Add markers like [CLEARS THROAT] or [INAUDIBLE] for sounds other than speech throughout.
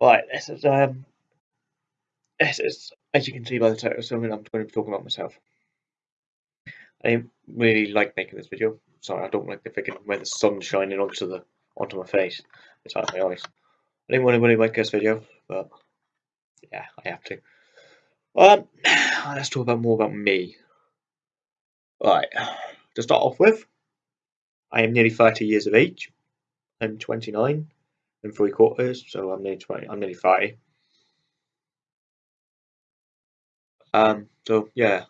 Right, this is um, this is as you can see by the title, something I'm going to be talking about myself. I didn't really like making this video. Sorry, I don't like the freaking where the sun's shining onto the onto my face. It's out of my eyes. I didn't want to really make this video, but yeah, I have to. Um, [SIGHS] let's talk about more about me. Right, to start off with, I am nearly 30 years of age. I'm 29 and three quarters, so I'm nearly 20. I'm nearly 30. Um, so yeah,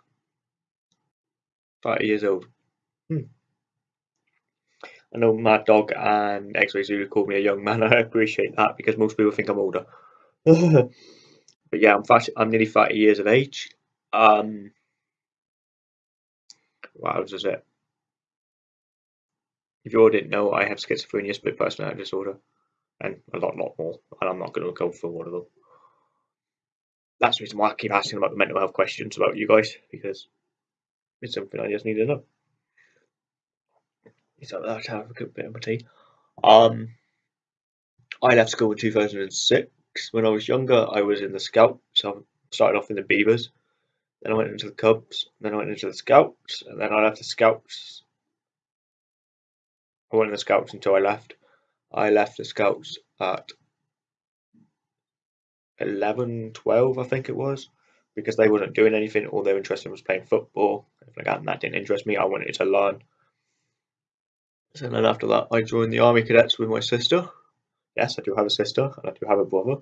30 years old. Hmm. I know Mad Dog and X-Ray Zulu called me a young man. [LAUGHS] I appreciate that because most people think I'm older. [LAUGHS] but yeah, I'm 30, I'm nearly 30 years of age. Um, what else is it? If you all didn't know, I have schizophrenia, split personality disorder, and a lot, lot more. And I'm not going to go for one of them. That's the reason why I keep asking about the mental health questions about you guys because it's something I just need to know. So that's have a good bit of my tea. Um, I left school in 2006. When I was younger, I was in the Scouts. So I started off in the Beavers, then I went into the Cubs, then I went into the Scouts, and then I left the Scouts. I went in the Scouts until I left. I left the Scouts at 11, 12, I think it was, because they wasn't doing anything. All they were interested in was playing football. Like that, and that didn't interest me. I wanted to learn. So then after that, I joined the Army Cadets with my sister. Yes, I do have a sister, and I do have a brother.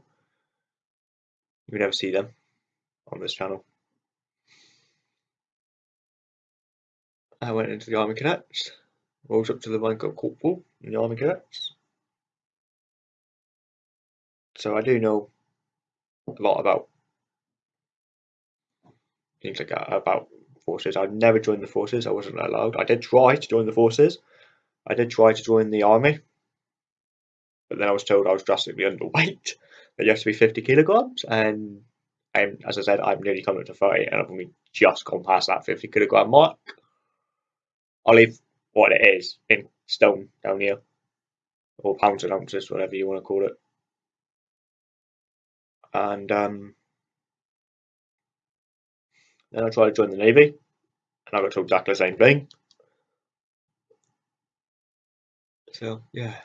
You never see them on this channel. I went into the Army Cadets, rose up to the rank of corporal in the Army Cadets. So I do know a lot about things like that, about forces. I've never joined the forces. I wasn't allowed. I did try to join the forces. I did try to join the army, but then I was told I was drastically [LAUGHS] underweight. That you have to be 50 kilograms, and I'm, as I said, I'm nearly coming up to 30, and I've only just gone past that 50 kilogram mark. I'll leave what it is in stone down here, or pounds and ounces, whatever you want to call it and um, then I tried to join the Navy, and I got told exactly the same thing. So yeah,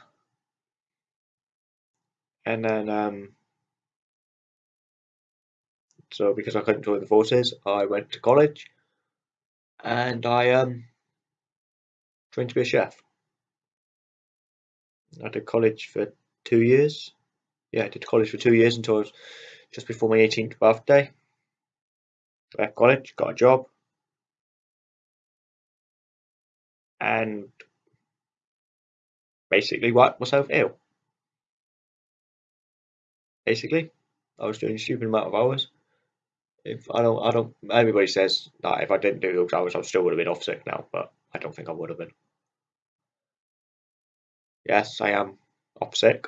and then um, so because I couldn't join the forces, I went to college, and I um trained to be a chef. I did college for two years, yeah, I did college for two years until I was just before my 18th birthday. Left college, got a job, and basically wiped myself ill. Basically, I was doing a stupid amount of hours. If I don't, I don't. Everybody says that if I didn't do those hours, I still would have been off sick now, but I don't think I would have been. Yes, I am off sick.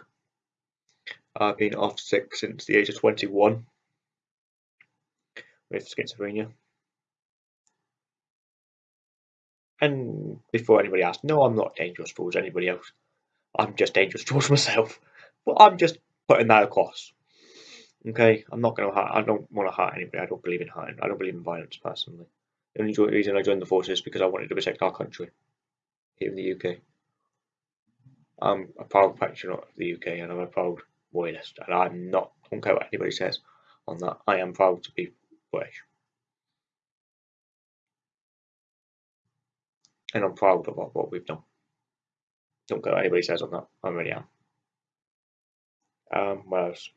Uh, I've been off sick since the age of 21 with schizophrenia. And before anybody asks, no, I'm not dangerous towards anybody else. I'm just dangerous [LAUGHS] towards myself. But I'm just putting that across. Okay, I'm not going to hurt. I don't want to hurt anybody. I don't believe in hurting. I don't believe in violence personally. The only reason I joined the forces is because I wanted to protect our country here in the UK. I'm a proud patriot of the UK and I'm a proud royalist, and I'm not. I don't care what anybody says on that. I am proud to be British, and I'm proud of what, what we've done. Don't care what anybody says on that. I really am. Um, what else?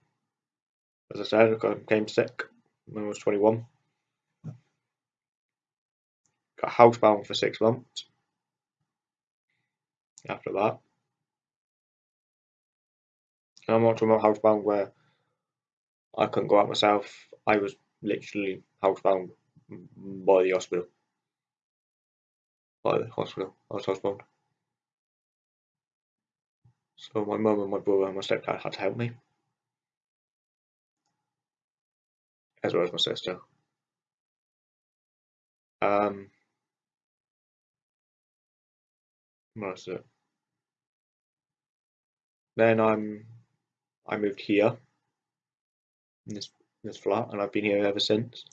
As I said, I became sick when I was 21. Got housebound for six months. After that, I'm not talking about housebound where I couldn't go out myself. I was literally housebound by the hospital. By the hospital. I was housebound. So my mum and my brother and my stepdad had to help me. As well as my sister. Um, what is it? Then I'm I moved here in this this flat, and I've been here ever since.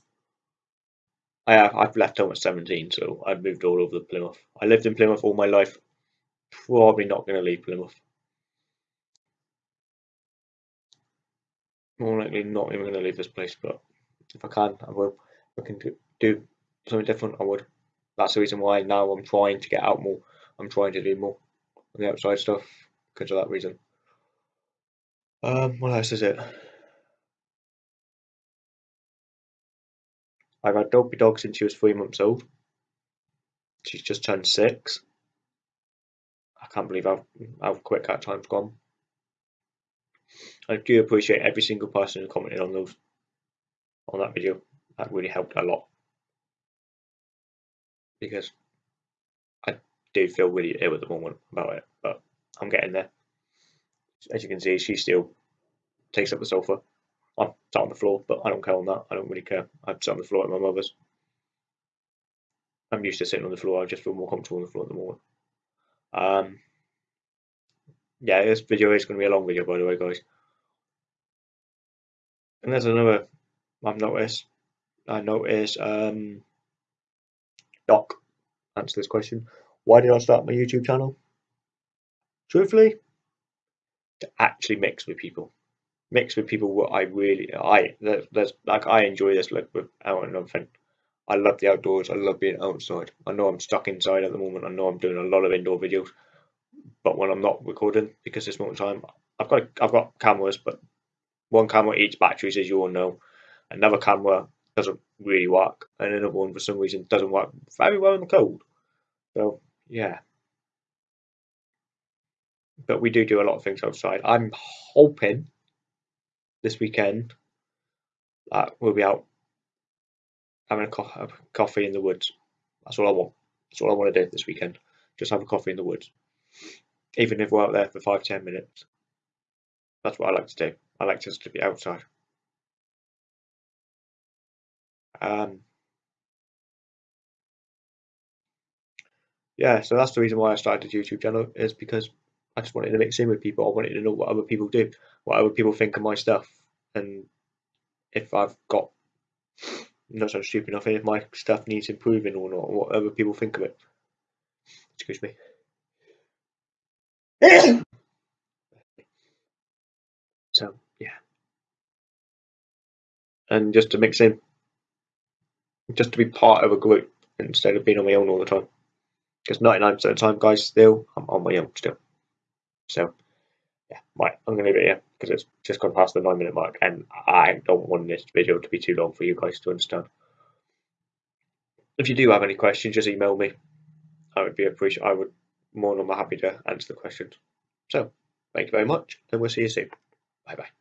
I have I've left home at seventeen, so I've moved all over the Plymouth. I lived in Plymouth all my life. Probably not going to leave Plymouth. More likely not even going to leave this place, but if I can, I will. I can do something different, I would. That's the reason why now I'm trying to get out more. I'm trying to do more on the outside stuff because of that reason. Um, what else is it? I've had Dopey Dog since she was three months old. She's just turned six. I can't believe how, how quick that time's gone. I do appreciate every single person who commented on those on that video. That really helped a lot. Because I do feel really ill at the moment about it, but I'm getting there. As you can see, she still takes up the sofa. I'm sat on the floor, but I don't care on that. I don't really care. I'm sat on the floor at my mother's. I'm used to sitting on the floor. I just feel more comfortable on the floor at the moment. Um, yeah, this video is going to be a long video, by the way, guys. And there's another I've noticed. I noticed um, Doc answer this question. Why did I start my YouTube channel? Truthfully, to actually mix with people mix with people what I really I there's like I enjoy this like with out and everything. I love the outdoors. I love being outside. I know I'm stuck inside at the moment. I know I'm doing a lot of indoor videos, but when I'm not recording, because this moment time, I've got I've got cameras, but one camera eats batteries, as you all know. Another camera doesn't really work, and another one for some reason doesn't work very well in the cold. So yeah, but we do do a lot of things outside. I'm hoping this weekend that we'll be out having a, co a coffee in the woods. That's all I want. That's all I want to do this weekend. Just have a coffee in the woods. Even if we're out there for five, ten minutes. That's what I like to do. I like just to be outside. Um, yeah, so that's the reason why I started the YouTube channel is because I just wanted to mix in with people. I wanted to know what other people do, what other people think of my stuff, and if I've got not so stupid enough, if my stuff needs improving or not, what other people think of it. Excuse me. [CLEARS THROAT] so yeah, and just to mix in, just to be part of a group instead of being on my own all the time. Because 99% of the time, guys, still I'm on my own still. So, yeah, right, I'm going to leave it here because it's just gone past the nine minute mark and I don't want this video to be too long for you guys to understand. If you do have any questions, just email me. I would be appreciate. I would more than happy to answer the questions. So, thank you very much, and we'll see you soon. Bye bye.